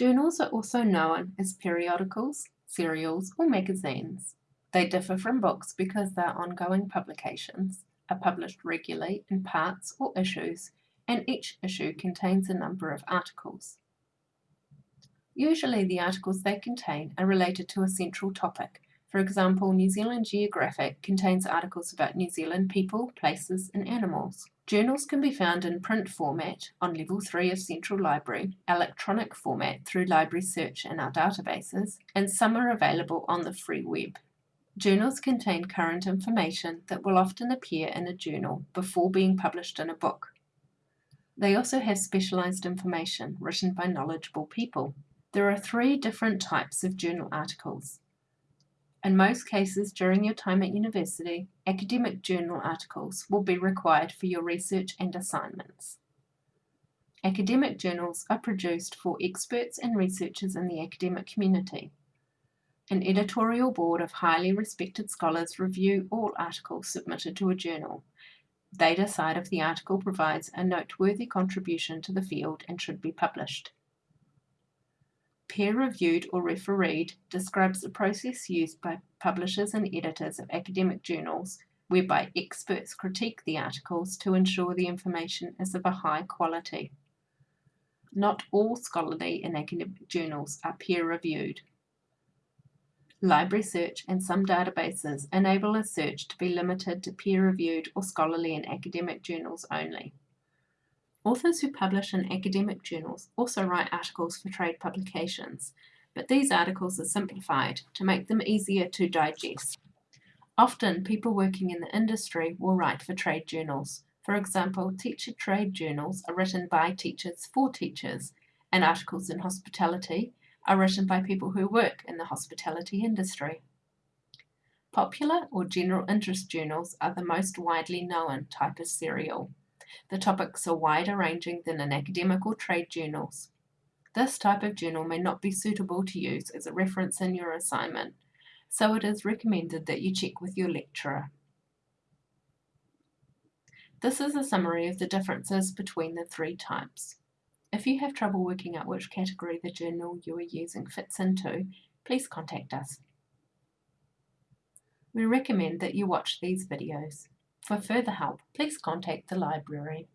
Journals are also known as periodicals, serials, or magazines. They differ from books because they are ongoing publications, are published regularly in parts or issues, and each issue contains a number of articles. Usually the articles they contain are related to a central topic. For example, New Zealand Geographic contains articles about New Zealand people, places and animals. Journals can be found in print format on Level 3 of Central Library, electronic format through Library Search in our databases, and some are available on the free web. Journals contain current information that will often appear in a journal before being published in a book. They also have specialised information written by knowledgeable people. There are three different types of journal articles. In most cases during your time at university, academic journal articles will be required for your research and assignments. Academic journals are produced for experts and researchers in the academic community. An editorial board of highly respected scholars review all articles submitted to a journal. They decide if the article provides a noteworthy contribution to the field and should be published. Peer-reviewed or refereed describes the process used by publishers and editors of academic journals whereby experts critique the articles to ensure the information is of a high quality. Not all scholarly and academic journals are peer-reviewed. Library search and some databases enable a search to be limited to peer-reviewed or scholarly and academic journals only. Authors who publish in academic journals also write articles for trade publications, but these articles are simplified to make them easier to digest. Often, people working in the industry will write for trade journals. For example, teacher trade journals are written by teachers for teachers, and articles in hospitality are written by people who work in the hospitality industry. Popular or general interest journals are the most widely known type of serial. The topics are wider ranging than in academic or trade journals. This type of journal may not be suitable to use as a reference in your assignment, so it is recommended that you check with your lecturer. This is a summary of the differences between the three types. If you have trouble working out which category the journal you are using fits into, please contact us. We recommend that you watch these videos. For further help, please contact the library.